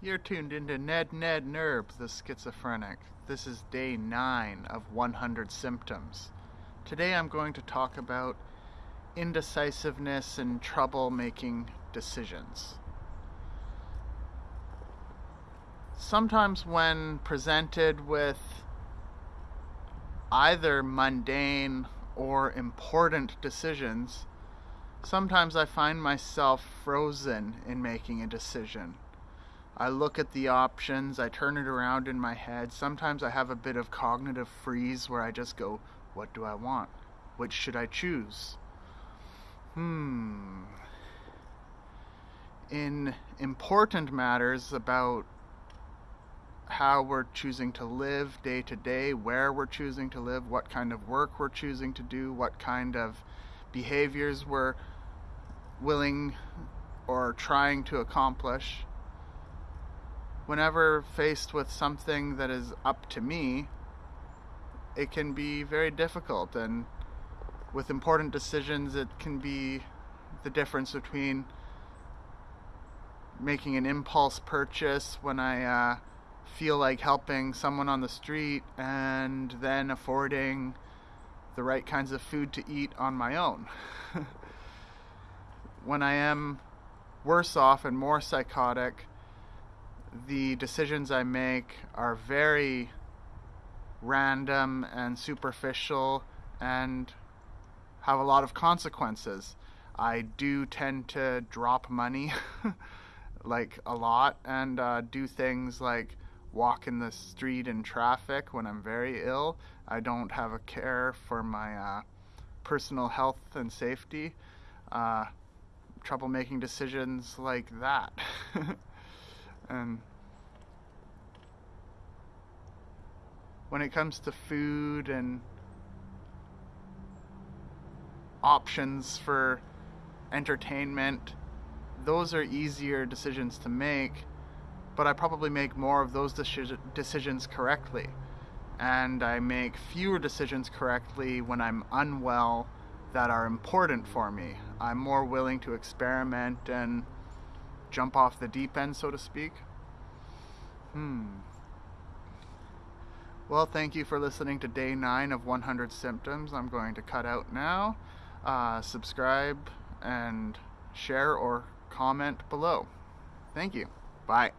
You're tuned into Ned Ned Nerb, the schizophrenic. This is day 9 of 100 symptoms. Today I'm going to talk about indecisiveness and trouble making decisions. Sometimes, when presented with either mundane or important decisions, sometimes I find myself frozen in making a decision. I look at the options, I turn it around in my head. Sometimes I have a bit of cognitive freeze where I just go, What do I want? Which should I choose? Hmm. In important matters about how we're choosing to live day to day, where we're choosing to live, what kind of work we're choosing to do, what kind of behaviors we're willing or trying to accomplish. Whenever faced with something that is up to me, it can be very difficult. And with important decisions, it can be the difference between making an impulse purchase when I uh, feel like helping someone on the street and then affording the right kinds of food to eat on my own. when I am worse off and more psychotic, the decisions I make are very random and superficial and have a lot of consequences. I do tend to drop money, like a lot, and uh, do things like walk in the street in traffic when I'm very ill. I don't have a care for my uh, personal health and safety. Uh, trouble making decisions like that. and when it comes to food and options for entertainment, those are easier decisions to make, but I probably make more of those decisions correctly. And I make fewer decisions correctly when I'm unwell that are important for me. I'm more willing to experiment and jump off the deep end, so to speak. Hmm. Well, thank you for listening to day nine of 100 Symptoms. I'm going to cut out now. Uh, subscribe and share or comment below. Thank you. Bye.